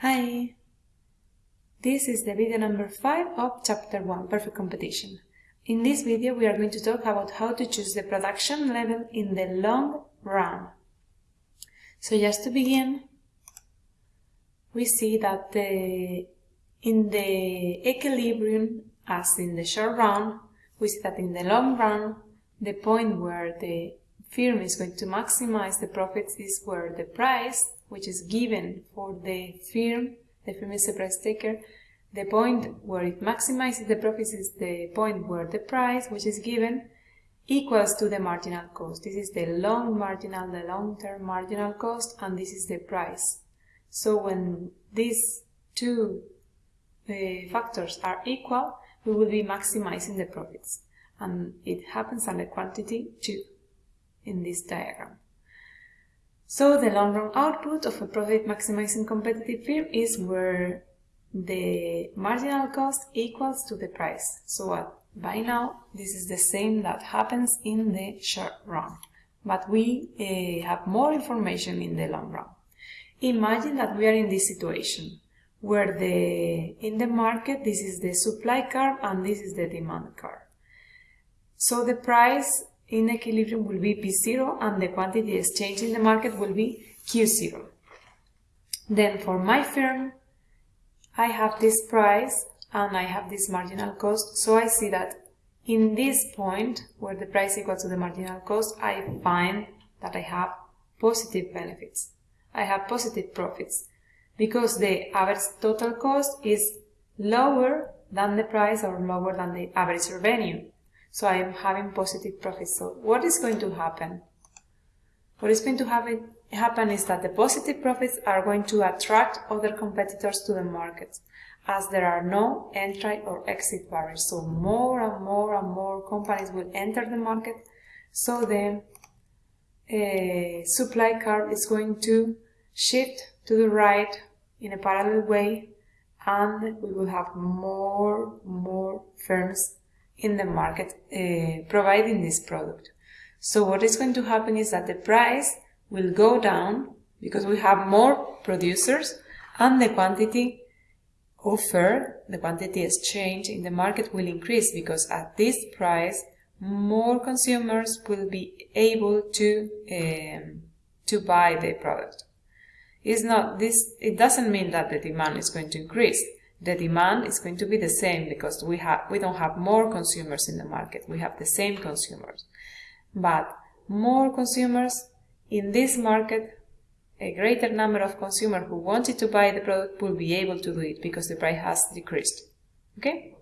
Hi! This is the video number 5 of chapter 1, Perfect Competition. In this video we are going to talk about how to choose the production level in the long run. So just to begin, we see that the, in the equilibrium, as in the short run, we see that in the long run, the point where the firm is going to maximize the profits is where the price, which is given for the firm, the firm is a price taker, the point where it maximizes the profits is the point where the price, which is given, equals to the marginal cost. This is the long marginal, the long-term marginal cost, and this is the price. So when these two uh, factors are equal, we will be maximizing the profits. And it happens the quantity 2 in this diagram. So the long run output of a profit maximizing competitive firm is where the marginal cost equals to the price. So uh, by now this is the same that happens in the short run, but we uh, have more information in the long run. Imagine that we are in this situation where the in the market this is the supply curve and this is the demand curve. So the price in equilibrium will be P0 and the quantity exchanged in the market will be Q0. Then for my firm, I have this price and I have this marginal cost. So I see that in this point where the price equals to the marginal cost, I find that I have positive benefits. I have positive profits because the average total cost is lower than the price or lower than the average revenue. So I am having positive profits. So what is going to happen? What is going to happen, happen is that the positive profits are going to attract other competitors to the market as there are no entry or exit barriers. So more and more and more companies will enter the market. So the uh, supply curve is going to shift to the right in a parallel way and we will have more, more firms in the market uh, providing this product. So what is going to happen is that the price will go down because we have more producers and the quantity offered, the quantity exchange in the market will increase because at this price more consumers will be able to um, to buy the product. It's not this it doesn't mean that the demand is going to increase the demand is going to be the same because we have we don't have more consumers in the market. We have the same consumers. But more consumers in this market a greater number of consumers who wanted to buy the product will be able to do it because the price has decreased. Okay?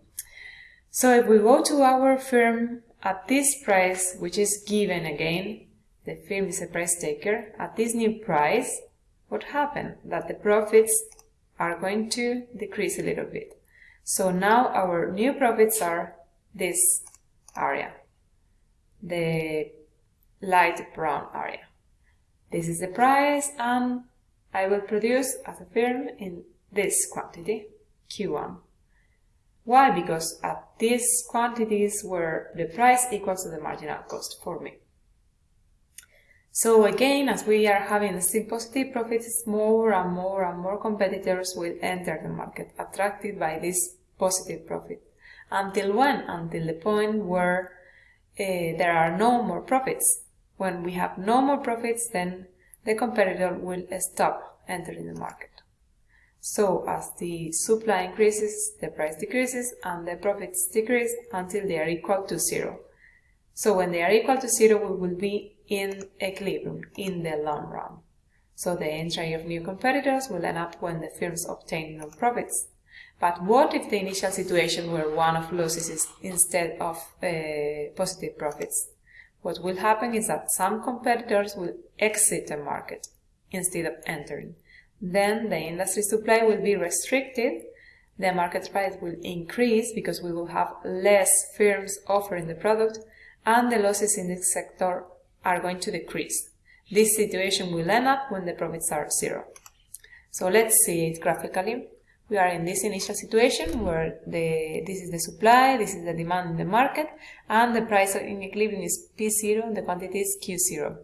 So if we go to our firm at this price which is given again the firm is a price taker at this new price what happened? That the profits are going to decrease a little bit. So now our new profits are this area, the light brown area. This is the price and I will produce as a firm in this quantity, Q1. Why? Because at these quantities where the price equals to the marginal cost for me. So again, as we are having same positive profits, more and more and more competitors will enter the market, attracted by this positive profit. Until when? Until the point where uh, there are no more profits. When we have no more profits, then the competitor will stop entering the market. So as the supply increases, the price decreases and the profits decrease until they are equal to zero. So when they are equal to zero, we will be in equilibrium in the long run. So the entry of new competitors will end up when the firms obtain no profits. But what if the initial situation were one of losses instead of uh, positive profits? What will happen is that some competitors will exit the market instead of entering. Then the industry supply will be restricted, the market price will increase because we will have less firms offering the product, and the losses in this sector are going to decrease. This situation will end up when the profits are zero. So let's see it graphically. We are in this initial situation where the, this is the supply, this is the demand in the market, and the price in equilibrium is P0 and the quantity is Q0.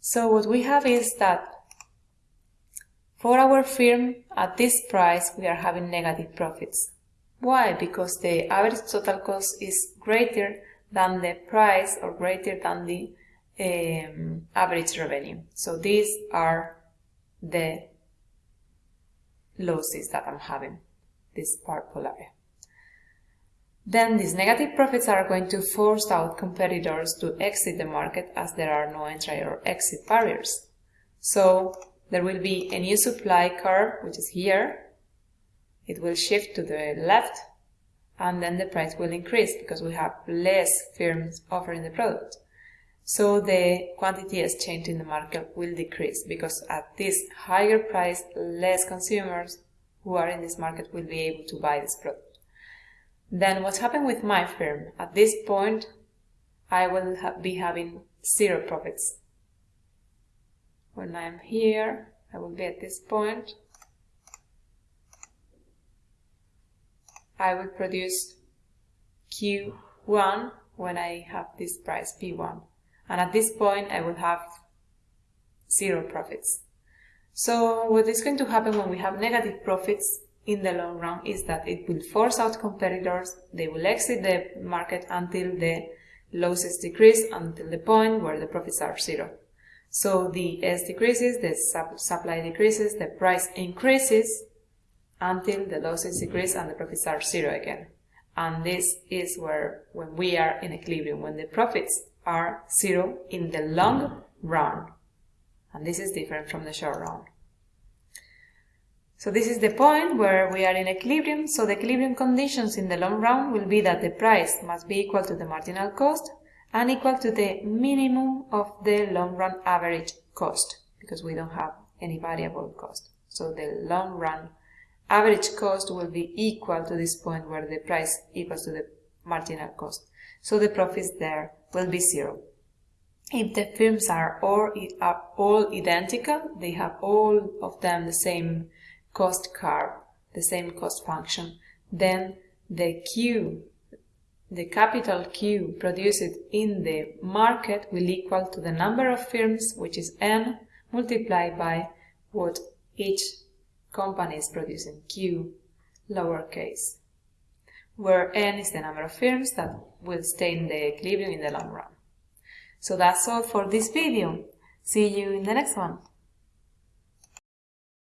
So what we have is that For our firm, at this price, we are having negative profits. Why? Because the average total cost is greater than the price or greater than the um, average revenue. So these are the losses that I'm having, this purple area. Then these negative profits are going to force out competitors to exit the market as there are no entry or exit barriers. So there will be a new supply curve, which is here. It will shift to the left and then the price will increase because we have less firms offering the product. So the quantity exchange in the market will decrease because at this higher price, less consumers who are in this market will be able to buy this product. Then what's happened with my firm? At this point, I will ha be having zero profits. When I'm here, I will be at this point. I will produce Q1 when I have this price P1. And at this point, I will have zero profits. So what is going to happen when we have negative profits in the long run is that it will force out competitors, they will exit the market until the losses decrease until the point where the profits are zero. So the S decreases, the supply decreases, the price increases until the losses decrease and the profits are zero again. And this is where when we are in equilibrium, when the profits are zero in the long run. And this is different from the short run. So this is the point where we are in equilibrium. So the equilibrium conditions in the long run will be that the price must be equal to the marginal cost and equal to the minimum of the long run average cost because we don't have any variable cost. So the long run average cost will be equal to this point where the price equals to the marginal cost. So the profits there will be zero. If the firms are all, are all identical, they have all of them the same cost curve, the same cost function, then the Q, the capital Q produced in the market will equal to the number of firms, which is N, multiplied by what each company is producing, Q lowercase, where N is the number of firms that will stay in the equilibrium in the long run. So that's all for this video. See you in the next one.